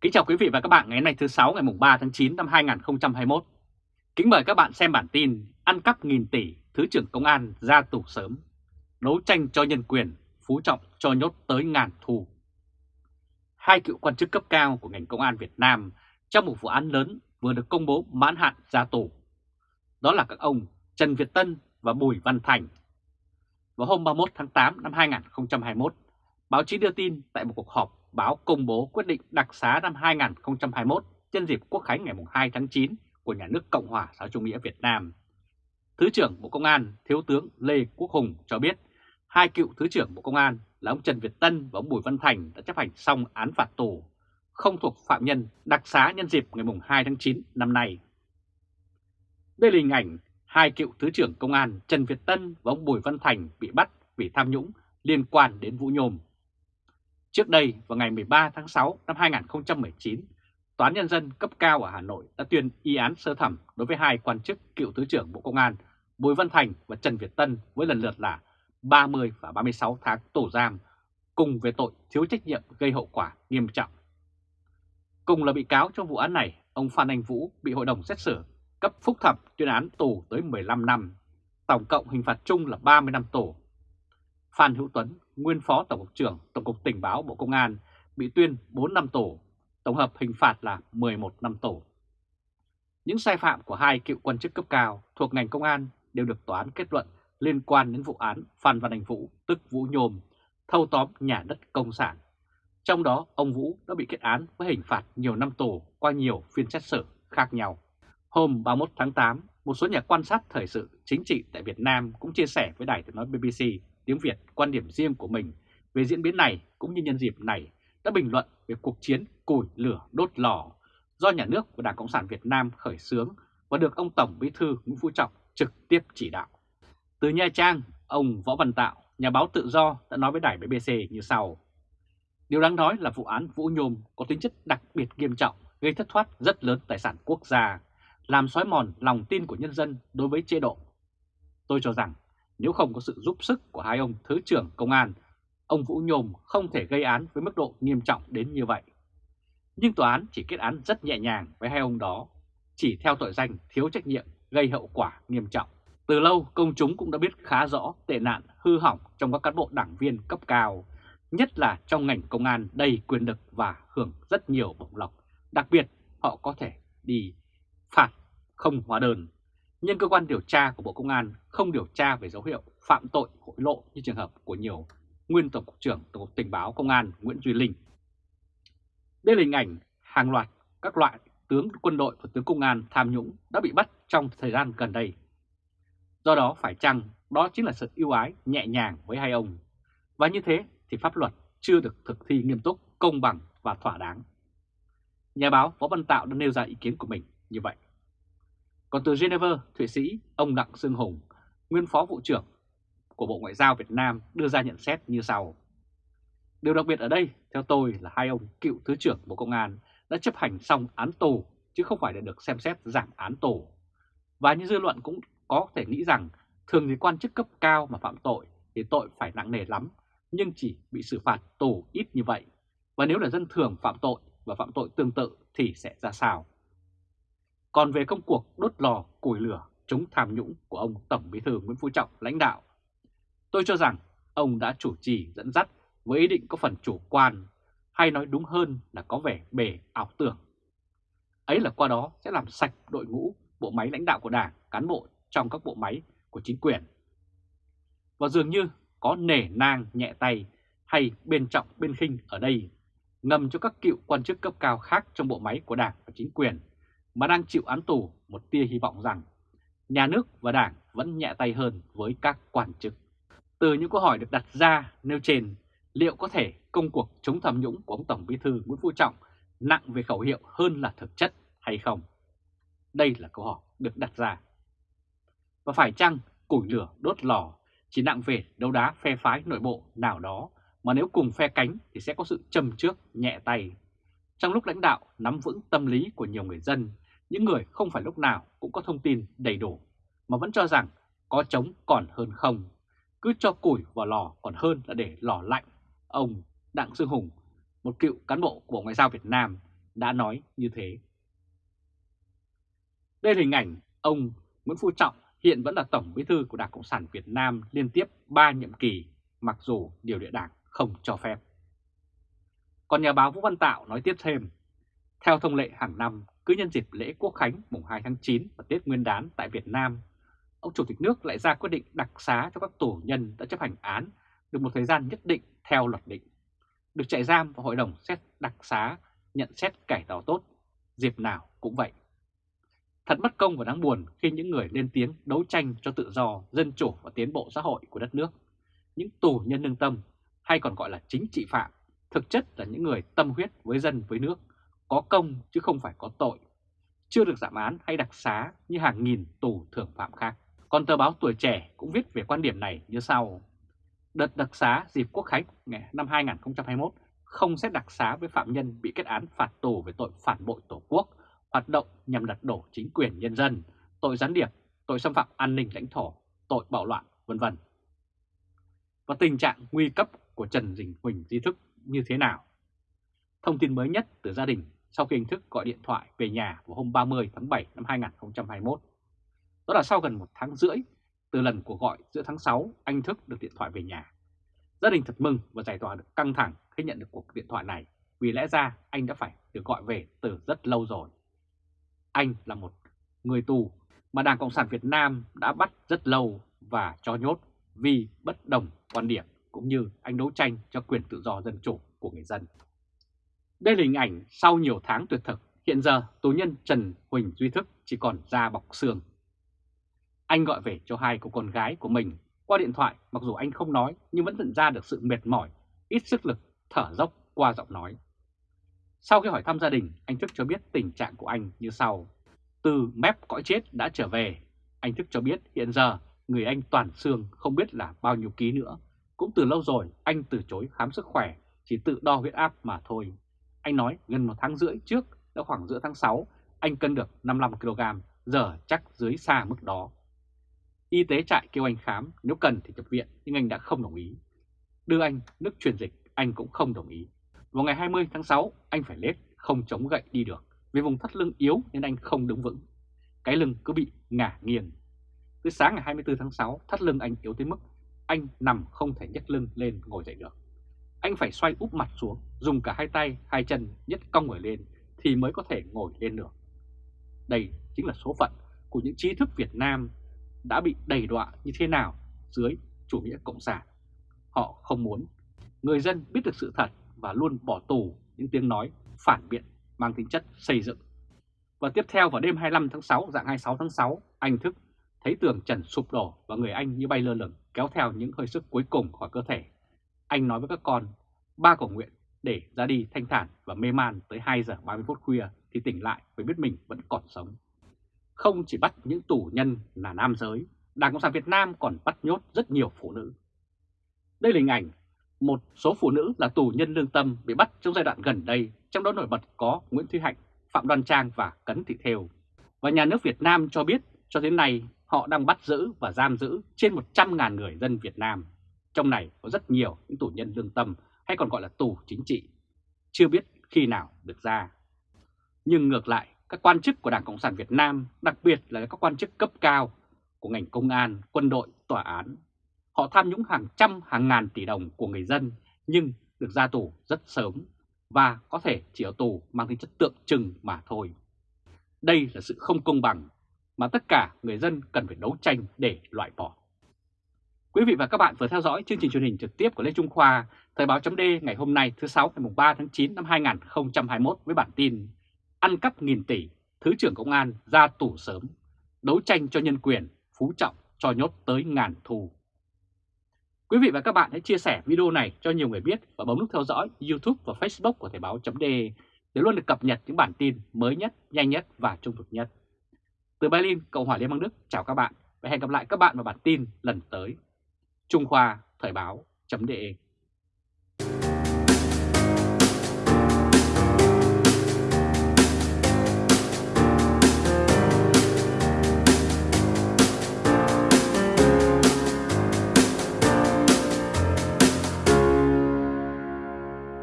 Kính chào quý vị và các bạn ngày hôm nay thứ 6 ngày mùng 3 tháng 9 năm 2021. Kính mời các bạn xem bản tin Ăn cắp nghìn tỷ, Thứ trưởng Công an ra tù sớm. Đấu tranh cho nhân quyền, Phú Trọng cho nhốt tới ngàn thù. Hai cựu quan chức cấp cao của ngành công an Việt Nam trong một vụ án lớn vừa được công bố mãn hạn ra tù. Đó là các ông Trần Việt Tân và Bùi Văn Thành. Vào hôm 31 tháng 8 năm 2021, báo chí đưa tin tại một cuộc họp báo công bố quyết định đặc xá năm 2021 nhân dịp Quốc khánh ngày 2 tháng 9 của Nhà nước Cộng hòa xã chủ nghĩa Việt Nam. Thứ trưởng Bộ Công an Thiếu tướng Lê Quốc Hùng cho biết hai cựu Thứ trưởng Bộ Công an là ông Trần Việt Tân và ông Bùi Văn Thành đã chấp hành xong án phạt tù, không thuộc phạm nhân đặc xá nhân dịp ngày 2 tháng 9 năm nay. Đây là hình ảnh hai cựu Thứ trưởng Công an Trần Việt Tân và ông Bùi Văn Thành bị bắt vì tham nhũng liên quan đến Vũ Nhôm Trước đây, vào ngày 13 tháng 6 năm 2019, Tòa án Nhân dân cấp cao ở Hà Nội đã tuyên y án sơ thẩm đối với hai quan chức cựu Thứ trưởng Bộ Công an Bùi Văn Thành và Trần Việt Tân với lần lượt là 30 và 36 tháng tù giam, cùng về tội thiếu trách nhiệm gây hậu quả nghiêm trọng. Cùng là bị cáo trong vụ án này, ông Phan Anh Vũ bị hội đồng xét xử cấp phúc thẩm tuyên án tù tới 15 năm, tổng cộng hình phạt chung là 30 năm tù. Phan Hữu Tuấn, nguyên phó Tổng cục trưởng Tổng cục Tình báo Bộ Công an, bị tuyên 4 năm tù, tổng hợp hình phạt là 11 năm tù. Những sai phạm của hai cựu quan chức cấp cao thuộc ngành công an đều được tòa án kết luận liên quan đến vụ án Phan Văn Anh Vũ, tức Vũ Nhôm, thâu tóm nhà đất công sản. Trong đó, ông Vũ đã bị kết án với hình phạt nhiều năm tù qua nhiều phiên xét xử khác nhau. Hôm 31 tháng 8, một số nhà quan sát thời sự chính trị tại Việt Nam cũng chia sẻ với đài tiếng nói BBC tiếng Việt quan điểm riêng của mình về diễn biến này cũng như nhân dịp này đã bình luận về cuộc chiến củi lửa đốt lò do nhà nước và Đảng Cộng sản Việt Nam khởi xướng và được ông Tổng Bí thư Nguyễn Phú Trọng trực tiếp chỉ đạo. Từ Nha Trang, ông Võ Văn Tạo, nhà báo tự do đã nói với đài BBC như sau. Điều đáng nói là vụ án Vũ Nhôm có tính chất đặc biệt nghiêm trọng, gây thất thoát rất lớn tài sản quốc gia, làm xói mòn lòng tin của nhân dân đối với chế độ. Tôi cho rằng nếu không có sự giúp sức của hai ông Thứ trưởng Công an, ông Vũ Nhôm không thể gây án với mức độ nghiêm trọng đến như vậy. Nhưng tòa án chỉ kết án rất nhẹ nhàng với hai ông đó, chỉ theo tội danh thiếu trách nhiệm gây hậu quả nghiêm trọng. Từ lâu công chúng cũng đã biết khá rõ tệ nạn hư hỏng trong các cán bộ đảng viên cấp cao, nhất là trong ngành công an đầy quyền lực và hưởng rất nhiều bổng lộc. Đặc biệt họ có thể đi phạt không hóa đơn nhưng cơ quan điều tra của Bộ Công an không điều tra về dấu hiệu phạm tội hội lộ như trường hợp của nhiều nguyên Tổng cục trưởng Tổng cục Tình báo Công an Nguyễn Duy Linh. Đây là hình ảnh hàng loạt các loại tướng quân đội và tướng công an tham nhũng đã bị bắt trong thời gian gần đây. Do đó phải chăng đó chính là sự ưu ái nhẹ nhàng với hai ông. Và như thế thì pháp luật chưa được thực thi nghiêm túc, công bằng và thỏa đáng. Nhà báo Võ Văn Tạo đã nêu ra ý kiến của mình như vậy. Còn từ Geneva, Thụy Sĩ, ông Đặng Sương Hùng, nguyên phó vụ trưởng của Bộ Ngoại giao Việt Nam đưa ra nhận xét như sau. Điều đặc biệt ở đây, theo tôi là hai ông cựu Thứ trưởng Bộ Công an đã chấp hành xong án tù chứ không phải để được xem xét giảm án tù. Và như dư luận cũng có thể nghĩ rằng thường thì quan chức cấp cao mà phạm tội thì tội phải nặng nề lắm, nhưng chỉ bị xử phạt tù ít như vậy. Và nếu là dân thường phạm tội và phạm tội tương tự thì sẽ ra sao? Còn về công cuộc đốt lò củi lửa chống tham nhũng của ông Tổng Bí thư Nguyễn Phú Trọng lãnh đạo, tôi cho rằng ông đã chủ trì dẫn dắt với ý định có phần chủ quan, hay nói đúng hơn là có vẻ bề ảo tưởng. Ấy là qua đó sẽ làm sạch đội ngũ bộ máy lãnh đạo của Đảng, cán bộ trong các bộ máy của chính quyền. Và dường như có nể nang nhẹ tay hay bên trọng bên khinh ở đây, ngầm cho các cựu quan chức cấp cao khác trong bộ máy của Đảng và chính quyền mà đang chịu án tù một tia hy vọng rằng nhà nước và đảng vẫn nhẹ tay hơn với các quan chức. Từ những câu hỏi được đặt ra nêu trên, liệu có thể công cuộc chống tham nhũng của ông Tổng Bí thư Nguyễn Phú Trọng nặng về khẩu hiệu hơn là thực chất hay không? Đây là câu hỏi được đặt ra. Và phải chăng củi lửa đốt lò chỉ nặng về đấu đá phe phái nội bộ nào đó mà nếu cùng phe cánh thì sẽ có sự châm trước nhẹ tay. Trong lúc lãnh đạo nắm vững tâm lý của nhiều người dân những người không phải lúc nào cũng có thông tin đầy đủ, mà vẫn cho rằng có chống còn hơn không, cứ cho củi vào lò còn hơn là để lò lạnh. Ông Đặng Sương Hùng, một cựu cán bộ của Ngoại giao Việt Nam, đã nói như thế. Đây là hình ảnh ông Nguyễn Phú Trọng hiện vẫn là Tổng Bí thư của Đảng Cộng sản Việt Nam liên tiếp 3 nhiệm kỳ, mặc dù điều lệ đảng không cho phép. Còn nhà báo Vũ Văn Tạo nói tiếp thêm, theo thông lệ hàng năm, cứ nhân dịp lễ Quốc Khánh mùng 2 tháng 9 và Tết Nguyên đán tại Việt Nam, ông Chủ tịch nước lại ra quyết định đặc xá cho các tù nhân đã chấp hành án được một thời gian nhất định theo luật định, được trại giam và hội đồng xét đặc xá nhận xét cải tạo tốt, dịp nào cũng vậy. Thật mất công và đáng buồn khi những người lên tiếng đấu tranh cho tự do, dân chủ và tiến bộ xã hội của đất nước, những tù nhân lương tâm hay còn gọi là chính trị phạm, thực chất là những người tâm huyết với dân với nước, có công chứ không phải có tội, chưa được giảm án hay đặc xá như hàng nghìn tù thưởng phạm khác. Còn tờ báo Tuổi Trẻ cũng viết về quan điểm này như sau. Đợt đặc xá dịp Quốc Khánh năm 2021 không xét đặc xá với phạm nhân bị kết án phạt tù về tội phản bội Tổ quốc, hoạt động nhằm lật đổ chính quyền nhân dân, tội gián điệp, tội xâm phạm an ninh lãnh thổ, tội bạo loạn, vân vân. Và tình trạng nguy cấp của Trần Dình Huỳnh Di Thức như thế nào? Thông tin mới nhất từ gia đình sau khi anh Thức gọi điện thoại về nhà vào hôm 30 tháng 7 năm 2021. Đó là sau gần một tháng rưỡi từ lần cuộc gọi giữa tháng 6 anh Thức được điện thoại về nhà. Gia đình thật mừng và giải tỏa được căng thẳng khi nhận được cuộc điện thoại này, vì lẽ ra anh đã phải được gọi về từ rất lâu rồi. Anh là một người tù mà Đảng Cộng sản Việt Nam đã bắt rất lâu và cho nhốt vì bất đồng quan điểm cũng như anh đấu tranh cho quyền tự do dân chủ của người dân. Đây là hình ảnh sau nhiều tháng tuyệt thực, hiện giờ tù nhân Trần Huỳnh Duy Thức chỉ còn da bọc xương. Anh gọi về cho hai cô con gái của mình qua điện thoại mặc dù anh không nói nhưng vẫn nhận ra được sự mệt mỏi, ít sức lực, thở dốc qua giọng nói. Sau khi hỏi thăm gia đình, anh Thức cho biết tình trạng của anh như sau. Từ mép cõi chết đã trở về, anh Thức cho biết hiện giờ người anh toàn xương không biết là bao nhiêu ký nữa. Cũng từ lâu rồi anh từ chối khám sức khỏe, chỉ tự đo huyết áp mà thôi. Anh nói gần một tháng rưỡi trước, đã khoảng giữa tháng 6, anh cân được 55kg, giờ chắc dưới xa mức đó. Y tế trại kêu anh khám, nếu cần thì nhập viện, nhưng anh đã không đồng ý. Đưa anh nước truyền dịch, anh cũng không đồng ý. Vào ngày 20 tháng 6, anh phải lết, không chống gậy đi được. Vì vùng thắt lưng yếu nên anh không đứng vững. Cái lưng cứ bị ngả nghiêng. Tới sáng ngày 24 tháng 6, thắt lưng anh yếu tới mức anh nằm không thể nhấc lưng lên ngồi dậy được. Anh phải xoay úp mặt xuống, dùng cả hai tay, hai chân nhất cong người lên thì mới có thể ngồi lên được. Đây chính là số phận của những trí thức Việt Nam đã bị đầy đọa như thế nào dưới chủ nghĩa cộng sản. Họ không muốn người dân biết được sự thật và luôn bỏ tù những tiếng nói phản biện mang tính chất xây dựng. Và tiếp theo vào đêm 25 tháng 6, dạng 26 tháng 6, anh thức thấy tường trần sụp đổ và người anh như bay lơ lửng kéo theo những hơi sức cuối cùng khỏi cơ thể. Anh nói với các con, ba cầu nguyện để ra đi thanh thản và mê man tới 2 giờ 30 phút khuya thì tỉnh lại mới biết mình vẫn còn sống. Không chỉ bắt những tù nhân là nam giới, Đảng Cộng sản Việt Nam còn bắt nhốt rất nhiều phụ nữ. Đây là hình ảnh một số phụ nữ là tù nhân lương tâm bị bắt trong giai đoạn gần đây, trong đó nổi bật có Nguyễn Thúy Hạnh, Phạm Đoan Trang và Cấn Thị Thêu. Và nhà nước Việt Nam cho biết cho đến nay họ đang bắt giữ và giam giữ trên 100.000 người dân Việt Nam. Trong này có rất nhiều những tù nhân lương tâm hay còn gọi là tù chính trị, chưa biết khi nào được ra. Nhưng ngược lại, các quan chức của Đảng Cộng sản Việt Nam, đặc biệt là các quan chức cấp cao của ngành công an, quân đội, tòa án, họ tham nhũng hàng trăm hàng ngàn tỷ đồng của người dân nhưng được ra tù rất sớm và có thể chỉ ở tù mang tính chất tượng trưng mà thôi. Đây là sự không công bằng mà tất cả người dân cần phải đấu tranh để loại bỏ. Quý vị và các bạn vừa theo dõi chương trình truyền hình trực tiếp của Lê Trung Khoa, Thời báo chấm ngày hôm nay thứ sáu ngày 3 tháng 9 năm 2021 với bản tin Ăn cắp nghìn tỷ, Thứ trưởng Công an ra tù sớm, đấu tranh cho nhân quyền, Phú Trọng cho nhốt tới ngàn thù. Quý vị và các bạn hãy chia sẻ video này cho nhiều người biết và bấm nút theo dõi YouTube và Facebook của Thời báo chấm để luôn được cập nhật những bản tin mới nhất, nhanh nhất và trung thực nhất. Từ Berlin, Cộng hòa Liên bang Đức, chào các bạn và hẹn gặp lại các bạn vào bản tin lần tới. Trung Khoa Thời báo chấm